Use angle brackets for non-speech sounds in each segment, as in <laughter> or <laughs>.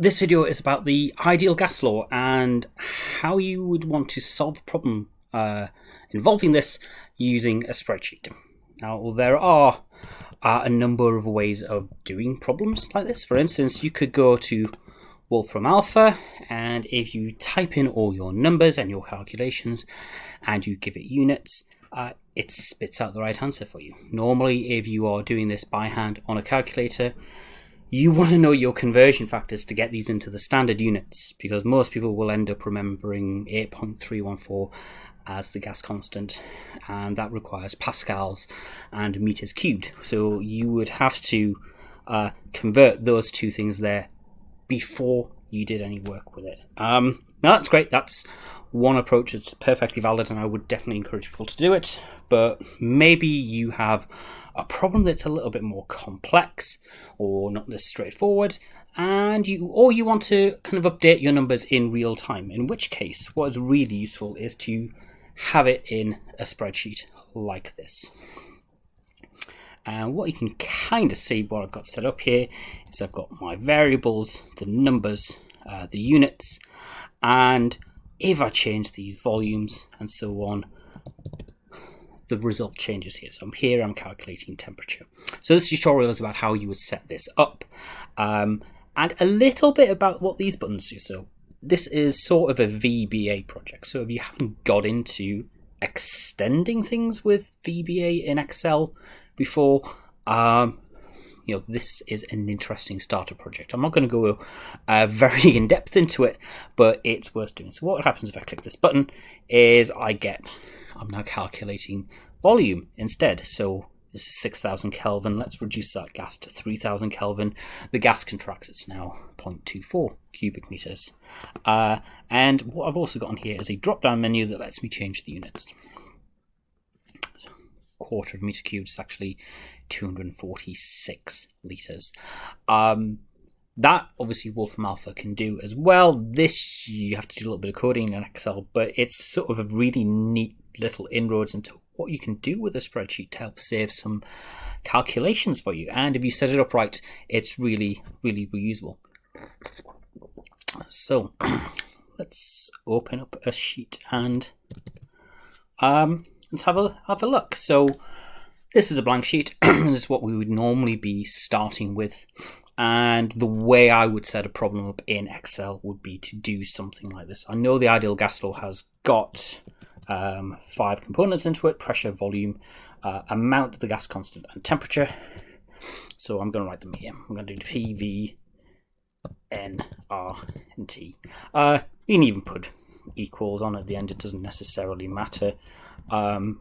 this video is about the ideal gas law and how you would want to solve a problem uh, involving this using a spreadsheet. Now, there are uh, a number of ways of doing problems like this. For instance, you could go to Wolfram Alpha, and if you type in all your numbers and your calculations and you give it units, uh, it spits out the right answer for you. Normally, if you are doing this by hand on a calculator, you want to know your conversion factors to get these into the standard units because most people will end up remembering 8.314 as the gas constant and that requires pascals and meters cubed. So you would have to uh, convert those two things there before you did any work with it. Um, now that's great. That's one approach that's perfectly valid and i would definitely encourage people to do it but maybe you have a problem that's a little bit more complex or not as straightforward and you or you want to kind of update your numbers in real time in which case what is really useful is to have it in a spreadsheet like this. And what you can kind of see what I've got set up here is I've got my variables the numbers uh, the units and if I change these volumes and so on the result changes here. So here, I'm calculating temperature. So this tutorial is about how you would set this up um, and a little bit about what these buttons do. So this is sort of a VBA project. So if you haven't got into extending things with VBA in Excel before, um, you know, this is an interesting starter project. I'm not going to go uh, very <laughs> in depth into it, but it's worth doing. So what happens if I click this button is I get I'm now calculating volume instead. So this is 6000 Kelvin. Let's reduce that gas to 3000 Kelvin. The gas contracts, it's now 0.24 cubic meters. Uh, and what I've also got on here is a drop down menu that lets me change the units. So quarter of meter cubed is actually 246 liters. Um, that obviously Wolfram Alpha can do as well. This you have to do a little bit of coding in Excel, but it's sort of a really neat little inroads into what you can do with a spreadsheet to help save some calculations for you. And if you set it up right, it's really, really reusable. So <clears throat> let's open up a sheet and um, let's have a have a look. So this is a blank sheet. <clears throat> this is what we would normally be starting with and the way I would set a problem up in Excel would be to do something like this. I know the ideal gas law has got um, five components into it pressure, volume, uh, amount the gas constant, and temperature. So I'm going to write them here. I'm going to do PV, N, R, and T. Uh, you can even put equals on at the end, it doesn't necessarily matter. Um,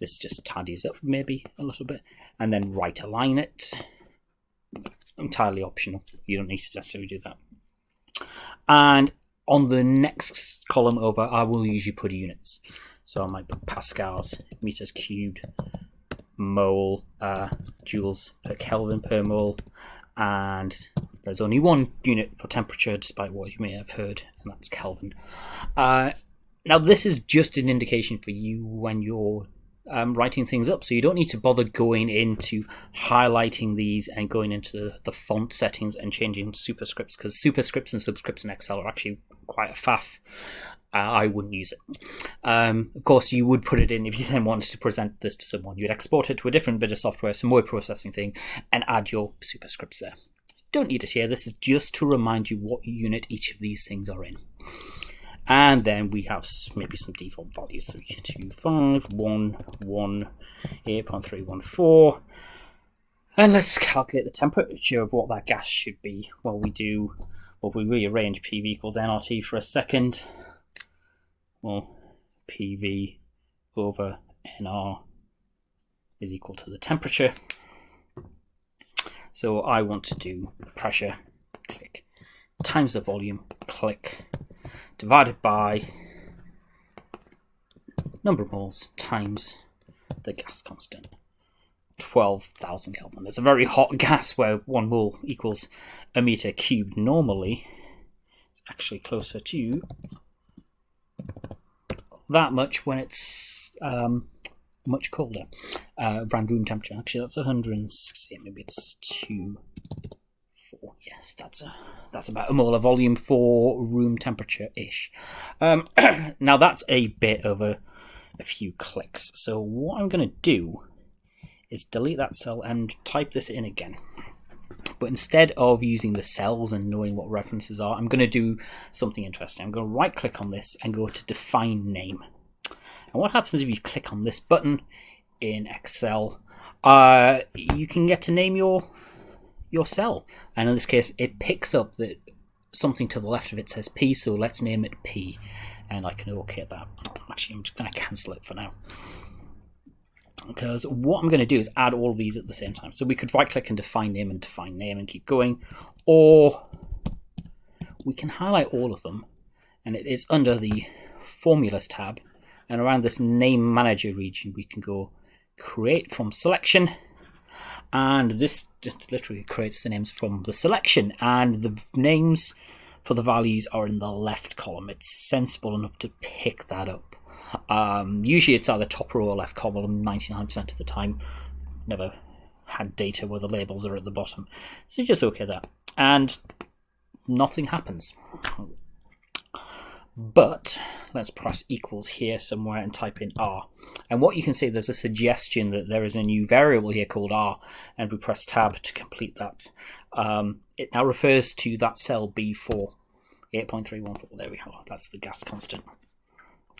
this just tidies up maybe a little bit and then right align it. Entirely optional. You don't need to necessarily do that. And on the next column over I will usually put units. So I might put pascals meters cubed mole uh, joules per Kelvin per mole and there's only one unit for temperature despite what you may have heard and that's Kelvin. Uh, now this is just an indication for you when you're um, writing things up. So you don't need to bother going into highlighting these and going into the, the font settings and changing superscripts because superscripts and subscripts in Excel are actually quite a faff. Uh, I wouldn't use it. Um, of course, you would put it in if you then wanted to present this to someone. You'd export it to a different bit of software, some word processing thing, and add your superscripts there. Don't need it here. This is just to remind you what unit each of these things are in. And then we have maybe some default values 3, 2, 5, 1, 1, 8.314. And let's calculate the temperature of what that gas should be. Well, we do, well, if we rearrange PV equals nRT for a second, well, PV over nR is equal to the temperature. So I want to do pressure, click, times the volume, click, divided by number of moles times the gas constant. 12,000 Kelvin. It's a very hot gas where one mole equals a meter cubed normally. It's actually closer to that much when it's um, much colder. Uh, room temperature. Actually, that's 160. Maybe it's four. Yes, that's a that's about a molar volume for room temperature ish. Um, <clears throat> now that's a bit of a a few clicks. So what I'm going to do is delete that cell and type this in again. But instead of using the cells and knowing what references are, I'm going to do something interesting. I'm going to right click on this and go to define name. And what happens if you click on this button in Excel? Uh, you can get to name your your cell. And in this case, it picks up that something to the left of it says P, so let's name it P. And I can OK that. Actually, I'm just going to cancel it for now. Because what I'm going to do is add all these at the same time. So we could right click and define name and define name and keep going. Or we can highlight all of them. And it is under the formulas tab. And around this name manager region, we can go create from selection and this literally creates the names from the selection. And the names for the values are in the left column. It's sensible enough to pick that up. Um, usually it's either top row or left column 99% of the time. Never had data where the labels are at the bottom. So just okay that and nothing happens. But let's press equals here somewhere and type in R. And what you can see, there's a suggestion that there is a new variable here called R, and we press tab to complete that. Um, it now refers to that cell B4, 8.314. There we go, that's the gas constant.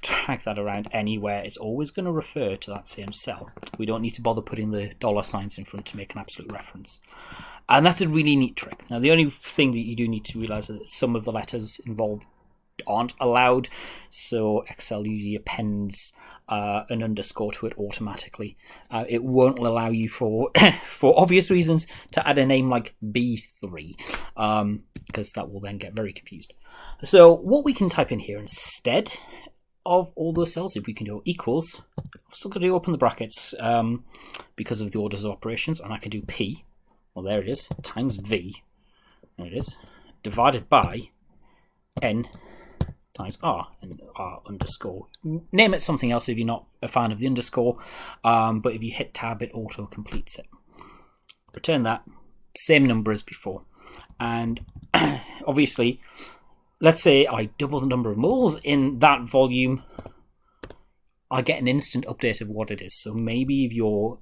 Drag that around anywhere, it's always going to refer to that same cell. We don't need to bother putting the dollar signs in front to make an absolute reference. And that's a really neat trick. Now, the only thing that you do need to realize is that some of the letters involved aren't allowed. So Excel usually appends uh, an underscore to it automatically. Uh, it won't allow you for <coughs> for obvious reasons to add a name like B3 because um, that will then get very confused. So what we can type in here instead of all those cells, if we can do equals, I'm still going to open the brackets um, because of the orders of operations, and I can do P, well there it is, times V, there it is, divided by N times r and r underscore. Name it something else if you're not a fan of the underscore, um, but if you hit tab, it auto completes it. Return that, same number as before. And <clears throat> obviously, let's say I double the number of moles in that volume, I get an instant update of what it is. So maybe if you're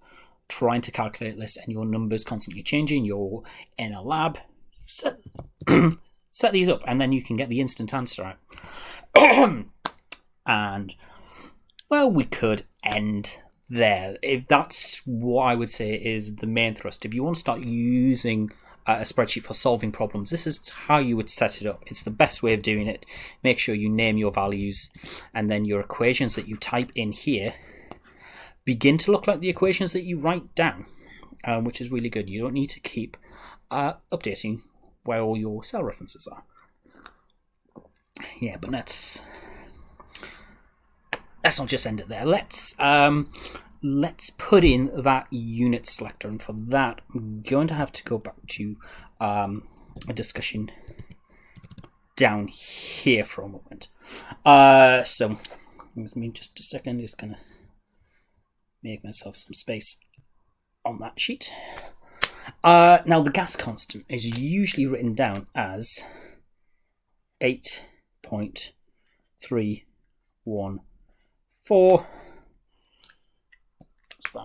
trying to calculate this and your number's constantly changing, you're in a lab, set, <clears throat> set these up and then you can get the instant answer out. <coughs> and well, we could end there. If that's what I would say is the main thrust. If you want to start using a spreadsheet for solving problems, this is how you would set it up. It's the best way of doing it. Make sure you name your values and then your equations that you type in here begin to look like the equations that you write down, um, which is really good. You don't need to keep uh, updating where all your cell references are yeah, but let's let's not just end it there. Let's um, let's put in that unit selector, and for that, I'm going to have to go back to um, a discussion down here for a moment. Uh, so, give me just a second. Just gonna make myself some space on that sheet. Uh, now, the gas constant is usually written down as 8 Point three one four.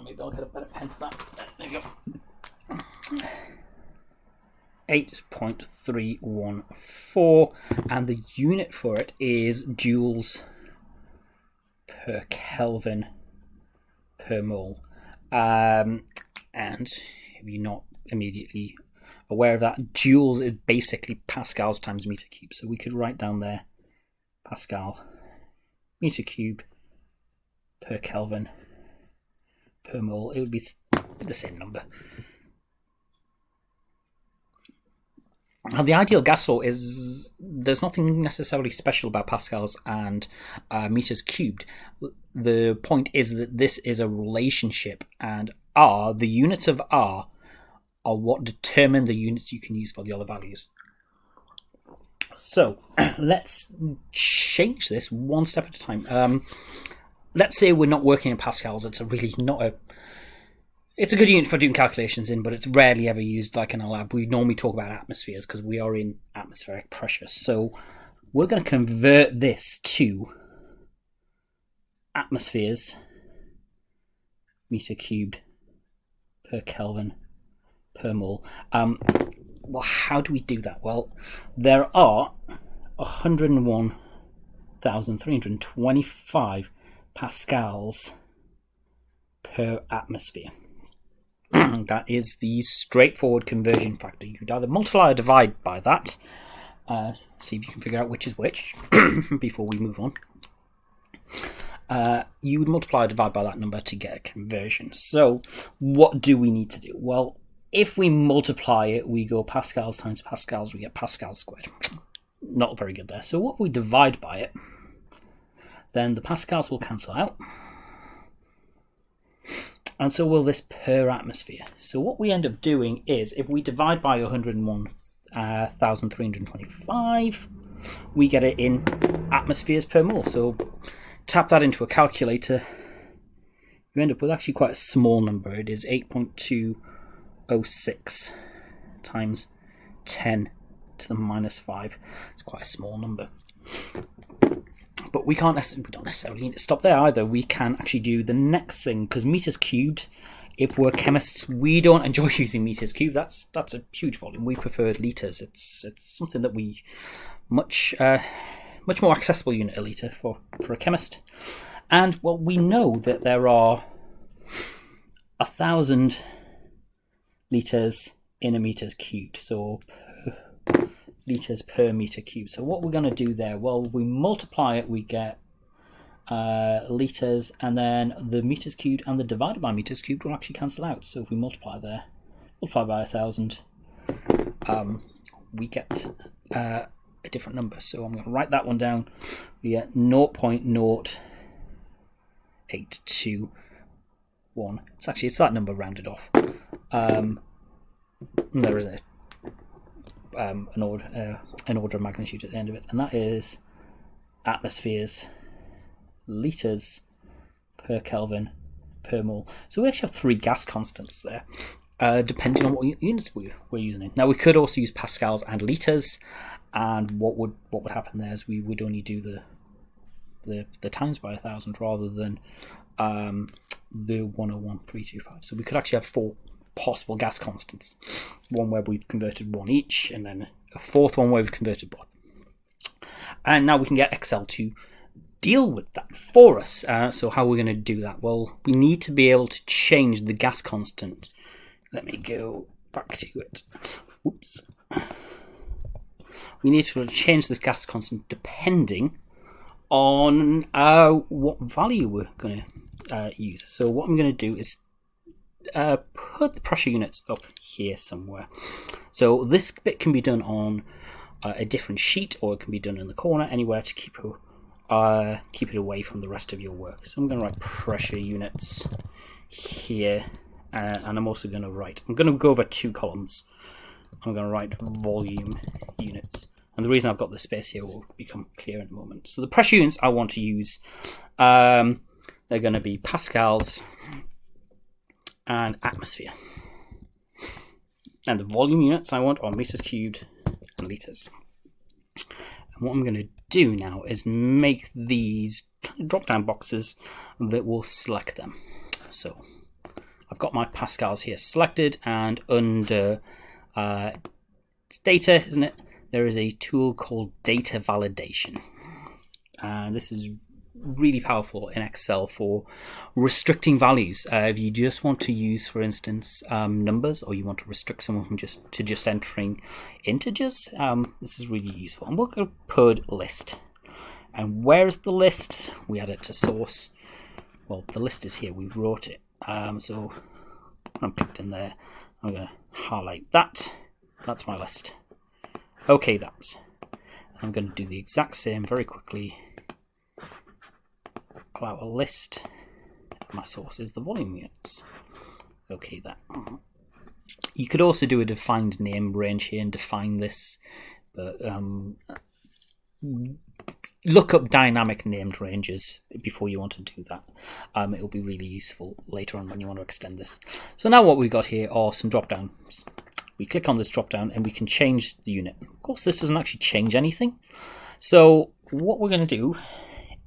Maybe I'll get a better pen for that. There you go. 8.314 and the unit for it is joules per Kelvin per mole. Um, and if you're not immediately aware of that, joules is basically pascals times meter cube. So we could write down there Pascal meter cubed per Kelvin per mole. It would be the same number. Now, the ideal gas law is there's nothing necessarily special about pascals and uh, meters cubed. The point is that this is a relationship, and R, the units of R, are what determine the units you can use for the other values. So <clears throat> let's change this one step at a time. Um, let's say we're not working in pascals. It's a really not a it's a good unit for doing calculations in, but it's rarely ever used like in a lab. We normally talk about atmospheres because we are in atmospheric pressure. So we're going to convert this to atmospheres meter cubed per Kelvin per mole. Um, well, how do we do that? Well, there are 101,325 pascals per atmosphere. <clears throat> that is the straightforward conversion factor. You could either multiply or divide by that. Uh, see if you can figure out which is which <clears throat> before we move on. Uh, you would multiply or divide by that number to get a conversion. So, what do we need to do? Well, if we multiply it, we go pascals times pascals, we get pascals squared. <sniffs> Not very good there. So, what if we divide by it? Then the pascals will cancel out and so will this per atmosphere. So what we end up doing is, if we divide by 101,325, uh, we get it in atmospheres per mole. So tap that into a calculator, you end up with actually quite a small number. It is 8.206 times 10 to the minus 5. It's quite a small number but we can't we don't necessarily need to stop there either. We can actually do the next thing because meters cubed. If we're chemists, we don't enjoy <laughs> using meters cubed. That's that's a huge volume. We prefer liters. It's it's something that we much uh, much more accessible unit a liter for for a chemist. And well, we know that there are a thousand liters in a meters cubed. So <sighs> liters per meter cubed. So what we're going to do there, well, we multiply it, we get uh, liters, and then the meters cubed and the divided by meters cubed will actually cancel out. So if we multiply there, multiply by a thousand, um, we get uh, a different number. So I'm going to write that one down. We get 0.0821. It's actually it's that number rounded off. Um, there isn't um, an order uh, an order of magnitude at the end of it, and that is atmospheres liters per Kelvin per mole. So we actually have three gas constants there, uh, depending on what units we, we're using. Now we could also use pascals and liters, and what would what would happen there is we would only do the the, the times by a thousand rather than um, the 101325. So we could actually have four possible gas constants. One where we've converted one each, and then a fourth one where we've converted both. And now we can get Excel to deal with that for us. Uh, so how are we going to do that? Well, we need to be able to change the gas constant. Let me go back to it. Oops. We need to change this gas constant depending on uh, what value we're going to uh, use. So what I'm going to do is uh, put the pressure units up here somewhere. So this bit can be done on uh, a different sheet or it can be done in the corner, anywhere to keep it, uh, keep it away from the rest of your work. So I'm going to write pressure units here uh, and I'm also going to write, I'm going to go over two columns. I'm going to write volume units. And the reason I've got the space here will become clear in a moment. So the pressure units I want to use, um, they're going to be pascals, and atmosphere. And the volume units I want are meters cubed and liters. And what I'm going to do now is make these drop down boxes that will select them. So I've got my pascals here selected and under uh, data, isn't it? There is a tool called data validation. And this is really powerful in Excel for restricting values. Uh, if you just want to use, for instance, um, numbers, or you want to restrict someone from just to just entering integers, um, this is really useful. And we'll put list. And where is the list? We add it to source. Well, the list is here. We wrote it. Um, so I'm clicked in there. I'm going to highlight that. That's my list. Okay, that's. I'm going to do the exact same very quickly out a list my sources, the volume units. Okay, that. You could also do a defined name range here and define this, but um, look up dynamic named ranges before you want to do that. Um, it'll be really useful later on when you want to extend this. So now what we've got here are some drop downs. We click on this drop down and we can change the unit. Of course, this doesn't actually change anything. So what we're going to do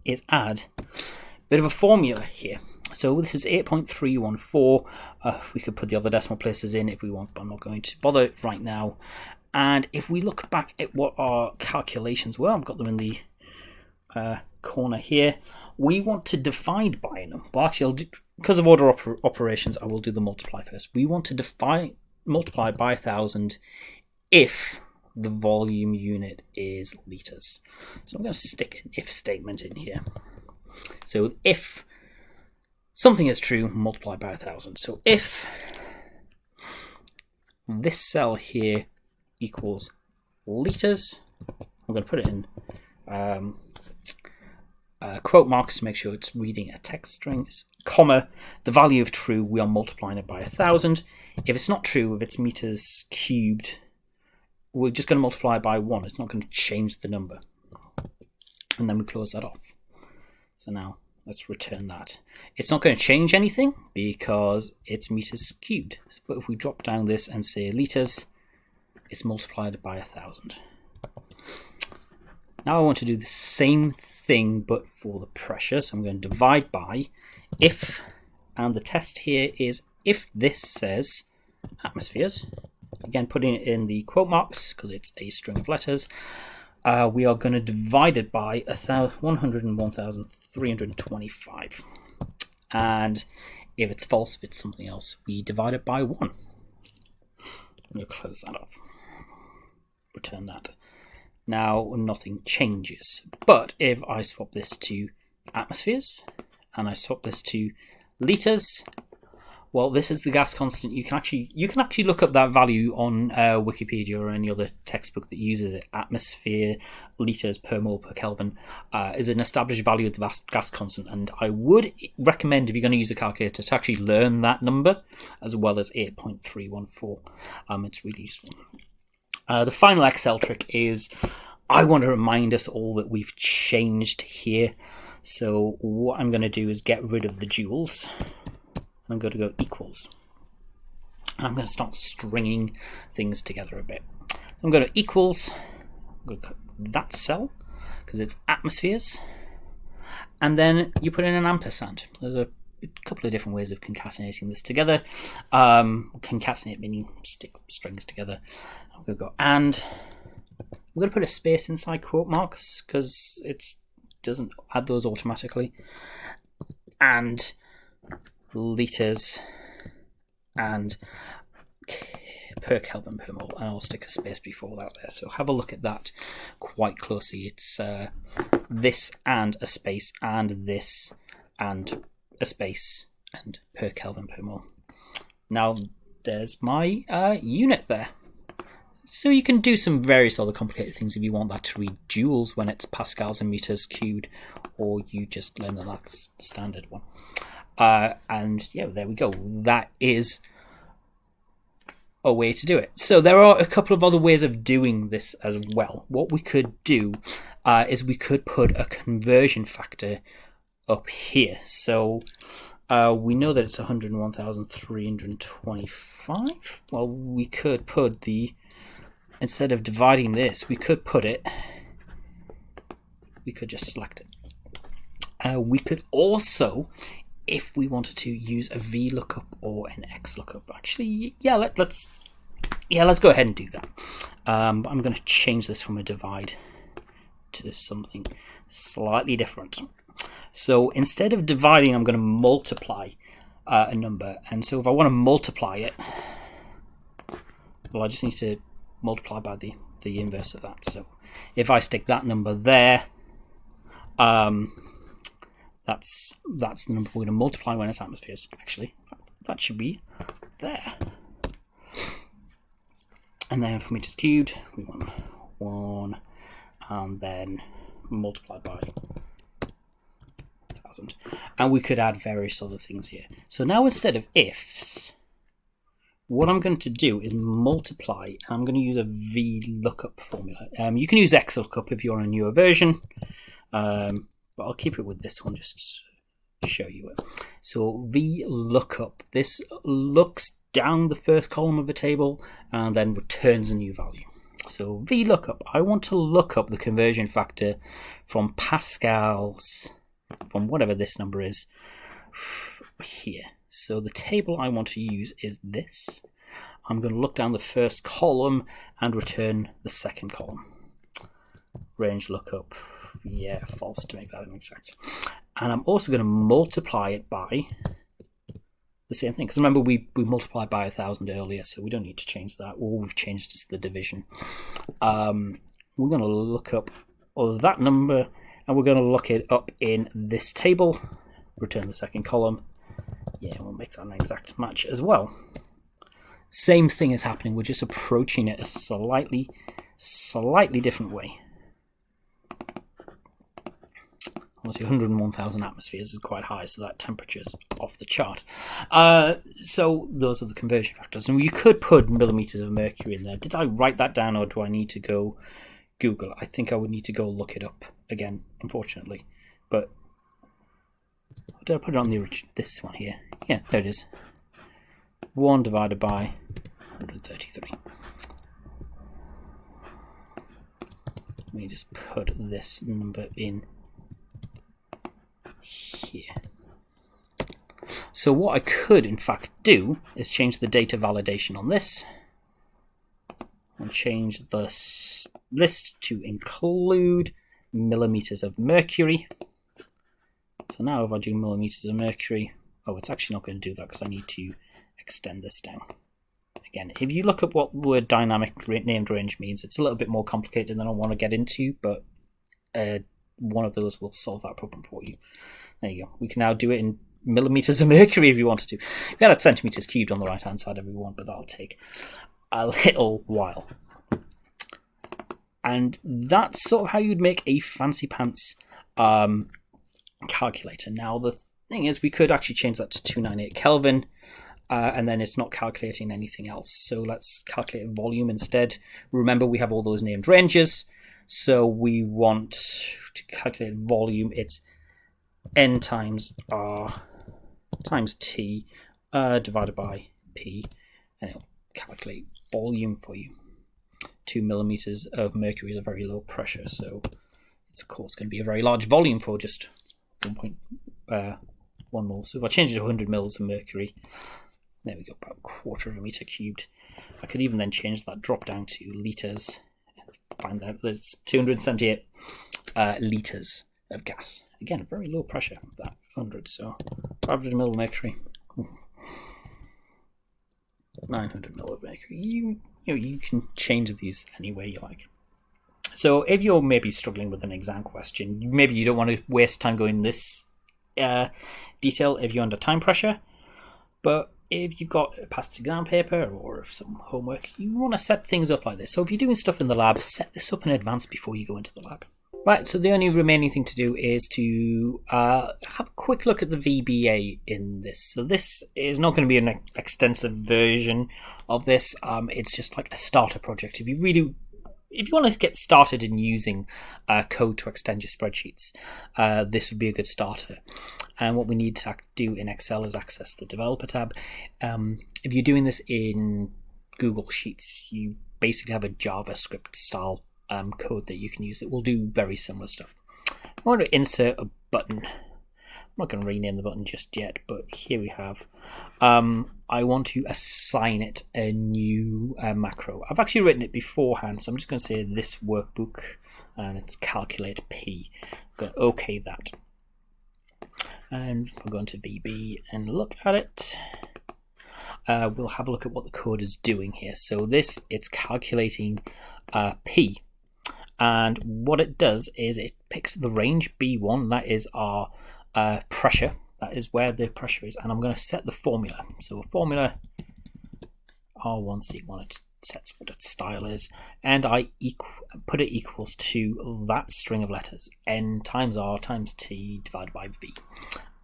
is add a bit of a formula here. So this is 8.314. Uh, we could put the other decimal places in if we want, but I'm not going to bother right now. And if we look back at what our calculations were, I've got them in the uh, corner here. We want to divide by a number. Well, actually, do, because of order oper operations, I will do the multiply first. We want to divide multiply by a thousand if the volume unit is liters. So I'm going to stick an if statement in here. So if something is true, multiply by a thousand. So if this cell here equals liters, I'm going to put it in um, uh, quote marks to make sure it's reading a text string, comma, the value of true, we are multiplying it by a thousand. If it's not true, if it's meters cubed, we're just going to multiply by one. It's not going to change the number. And then we close that off. So now let's return that. It's not going to change anything because it's meters cubed. But if we drop down this and say liters, it's multiplied by a thousand. Now I want to do the same thing but for the pressure. So I'm going to divide by if, and the test here is if this says atmospheres, again putting it in the quote marks because it's a string of letters, uh, we are going to divide it by 101,325. And if it's false, if it's something else, we divide it by 1. I'm going to close that off. Return that now nothing changes. But if I swap this to atmospheres and I swap this to liters, well, this is the gas constant. You can actually you can actually look up that value on uh, Wikipedia or any other textbook that uses it. Atmosphere liters per mole per Kelvin uh, is an established value of the gas constant, and I would recommend if you're going to use a calculator to actually learn that number as well as 8.314. Um, it's really useful. Uh, the final Excel trick is I want to remind us all that we've changed here. So what I'm going to do is get rid of the joules. I'm going to go equals. And I'm going to start stringing things together a bit. I'm going to equals I'm going to that cell because it's atmospheres. And then you put in an ampersand. There's a a couple of different ways of concatenating this together. Um, concatenate meaning stick strings together. I'm going to go and I'm going to put a space inside quote marks because it doesn't add those automatically. And liters and per Kelvin per mole, and I'll stick a space before that there. So have a look at that quite closely. It's uh, this and a space and this and a space and per Kelvin per mole. Now there's my uh, unit there. So you can do some various other complicated things if you want that to read joules when it's pascals and meters cubed, or you just learn that that's standard one. Uh, and yeah, there we go. That is a way to do it. So there are a couple of other ways of doing this as well. What we could do uh, is we could put a conversion factor up here. So uh, we know that it's 101,325. Well, we could put the, instead of dividing this, we could put it, we could just select it. Uh, we could also, if we wanted to, use a VLOOKUP or an XLOOKUP. Actually, yeah, let, us yeah, let's go ahead and do that. Um, I'm going to change this from a divide to something slightly different. So instead of dividing, I'm going to multiply uh, a number. And so if I want to multiply it, well, I just need to multiply by the, the inverse of that. So if I stick that number there, um, that's that's the number we're going to multiply when it's atmospheres. Actually, that should be there. And then for meters cubed, we want one, and then multiply by thousand. And we could add various other things here. So now instead of ifs, what I'm going to do is multiply. And I'm going to use a VLOOKUP formula. Um, you can use XLOOKUP if you're on a newer version. Um, but I'll keep it with this one just to show you it. So V lookup. This looks down the first column of a table and then returns a new value. So VLOOKUP, I want to look up the conversion factor from Pascal's, from whatever this number is, here. So the table I want to use is this. I'm going to look down the first column and return the second column. Range lookup, yeah, false to make that an exact. And I'm also going to multiply it by the same thing. Because remember, we, we multiplied by a thousand earlier, so we don't need to change that. All we've changed is the division. Um, we're going to look up that number, and we're going to look it up in this table. Return the second column. Yeah, we'll make that an exact match as well. Same thing is happening. We're just approaching it a slightly, slightly different way. Obviously 101,000 atmospheres is quite high, so that temperature's off the chart. Uh, so those are the conversion factors. And you could put millimeters of mercury in there. Did I write that down, or do I need to go Google? I think I would need to go look it up again, unfortunately. But did I put it on the original? This one here. Yeah, there it is. 1 divided by 133. Let me just put this number in here. So what I could in fact do is change the data validation on this and change the list to include millimeters of mercury. So now if I do millimeters of mercury, oh, it's actually not going to do that because I need to extend this down. Again, if you look at what the word dynamic named range means, it's a little bit more complicated than I want to get into, but uh, one of those will solve that problem for you. There you go. We can now do it in millimeters of <laughs> mercury if you wanted to. We had centimeters cubed on the right hand side if we want, but that'll take a little while. And that's sort of how you'd make a fancy pants um, calculator. Now, the thing is, we could actually change that to 298 Kelvin. Uh, and then it's not calculating anything else. So let's calculate volume instead. Remember, we have all those named ranges. So we want to calculate volume. It's n times r times t uh, divided by p, and it'll calculate volume for you. Two millimeters of mercury is a very low pressure, so it's of course going to be a very large volume for just 1.1 uh. So if I change it to 100 mils of mercury, there we go, about a quarter of a meter cubed. I could even then change that drop down to liters find out that it's 278 uh, litres of gas. Again, very low pressure, that 100, so 500 mil mercury. 900 mil mercury. You, you, know, you can change these any way you like. So if you're maybe struggling with an exam question, maybe you don't want to waste time going this uh, detail if you're under time pressure, but if you've got a past exam paper or some homework, you want to set things up like this. So if you're doing stuff in the lab, set this up in advance before you go into the lab. Right, so the only remaining thing to do is to uh, have a quick look at the VBA in this. So this is not going to be an extensive version of this. Um, it's just like a starter project. If you really if you want to get started in using uh, code to extend your spreadsheets, uh, this would be a good starter. And what we need to do in Excel is access the developer tab. Um, if you're doing this in Google Sheets, you basically have a JavaScript style um, code that you can use that will do very similar stuff. I want to insert a button. I'm not going to rename the button just yet, but here we have. Um, I want to assign it a new uh, macro. I've actually written it beforehand, so I'm just going to say this workbook, and it's calculate p. I'm going to OK that and we're going to VB and look at it. Uh, we'll have a look at what the code is doing here. So this, it's calculating uh, P. And what it does is it picks the range B1, that is our uh, pressure. That is where the pressure is. And I'm going to set the formula. So a formula R1C1, it sets what its style is. And I put it equals to that string of letters, N times R times T divided by V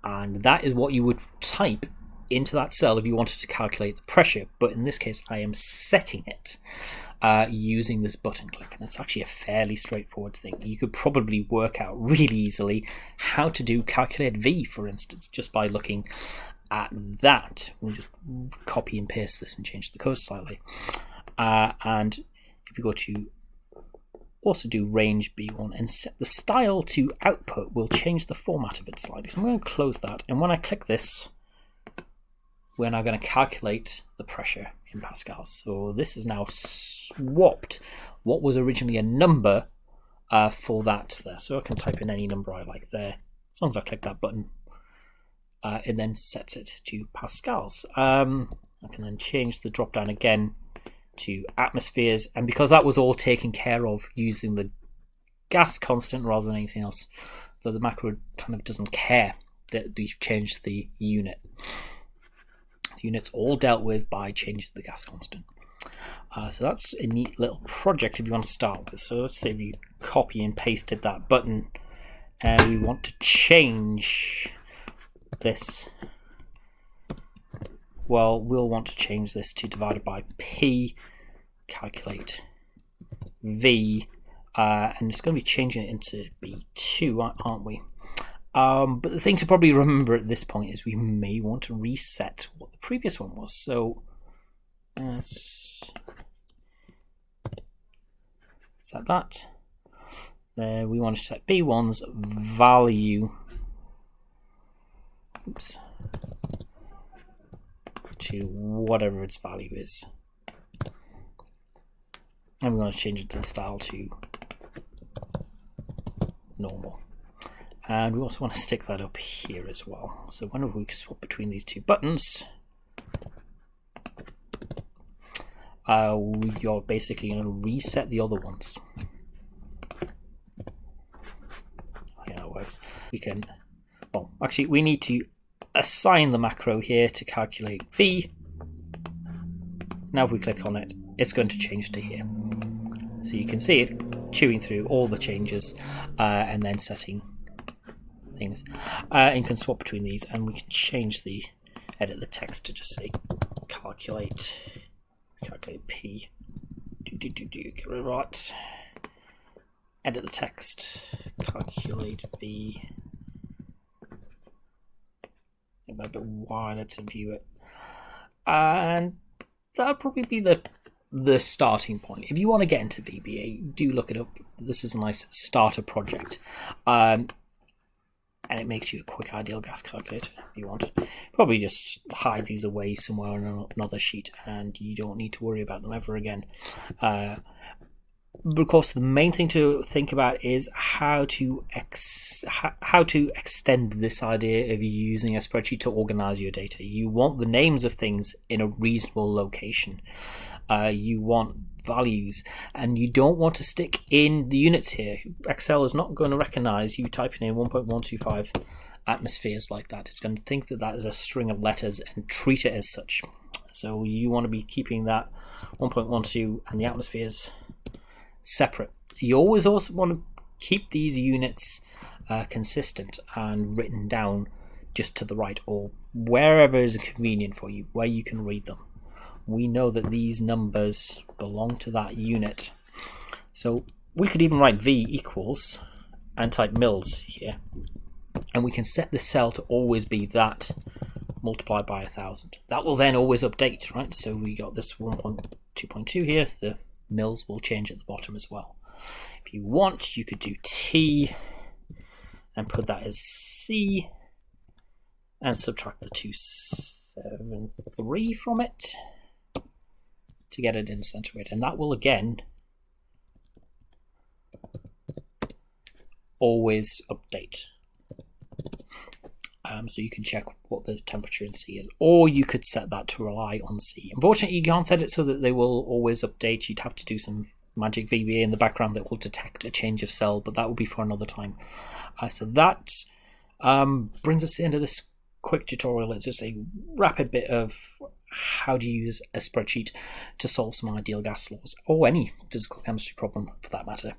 and that is what you would type into that cell if you wanted to calculate the pressure, but in this case, I am setting it uh, using this button click, and it's actually a fairly straightforward thing. You could probably work out really easily how to do calculate V, for instance, just by looking at that. We'll just copy and paste this and change the code slightly. Uh, and if you go to also do range B1 and set the style to output, we'll change the format of it slightly. So I'm going to close that. And when I click this, we're now going to calculate the pressure in pascals. So this is now swapped what was originally a number uh, for that there. So I can type in any number I like there, as long as I click that button. Uh, it then sets it to pascals. Um, I can then change the drop down again to atmospheres, and because that was all taken care of using the gas constant rather than anything else, though the macro kind of doesn't care that we've changed the unit. Unit's all dealt with by changing the gas constant. Uh, so that's a neat little project if you want to start with. So let's say if you copy and pasted that button and we want to change this. Well, we'll want to change this to divided by P, calculate V, uh, and it's going to be changing it into B2, aren't we? Um, but the thing to probably remember at this point is we may want to reset what the previous one was. So let's set that. There we want to set B1's value. Oops. To whatever its value is. And we're going to change it to the style to normal. And we also want to stick that up here as well. So whenever we swap between these two buttons, uh, you're basically going to reset the other ones. Yeah, that works. We can, well, actually, we need to assign the macro here to calculate V. Now if we click on it, it's going to change to here. So you can see it chewing through all the changes uh, and then setting Uh, and can swap between these and we can change the, edit the text to just say calculate, calculate P, do, do, do, do, get it right, edit the text, calculate V, it might be wider to view it. And that'll probably be the the starting point. If you want to get into VBA, do look it up. This is a nice starter project. Um, and it makes you a quick ideal gas calculator if you want. Probably just hide these away somewhere on another sheet and you don't need to worry about them ever again. Uh, but of course, the main thing to think about is how to ex- how to extend this idea of using a spreadsheet to organize your data. You want the names of things in a reasonable location. Uh, you want values, and you don't want to stick in the units here. Excel is not going to recognize you typing in 1.125 atmospheres like that. It's going to think that that is a string of letters and treat it as such. So you want to be keeping that 1.12 and the atmospheres separate. You always also want to keep these units uh, consistent and written down just to the right or wherever is convenient for you, where you can read them. We know that these numbers belong to that unit. So we could even write V equals and type mils here. And we can set the cell to always be that multiplied by a thousand. That will then always update, right? So we got this 1.2.2 here, the mils will change at the bottom as well. If you want, you could do T and put that as C and subtract the 273 from it to get it in centigrade. And that will again always update. Um, so you can check what the temperature in C is, or you could set that to rely on C. Unfortunately, you can't set it so that they will always update. You'd have to do some magic VBA in the background that will detect a change of cell, but that will be for another time. Uh, so that um, brings us to the end of this quick tutorial. It's just a rapid bit of how to use a spreadsheet to solve some ideal gas laws, or any physical chemistry problem for that matter.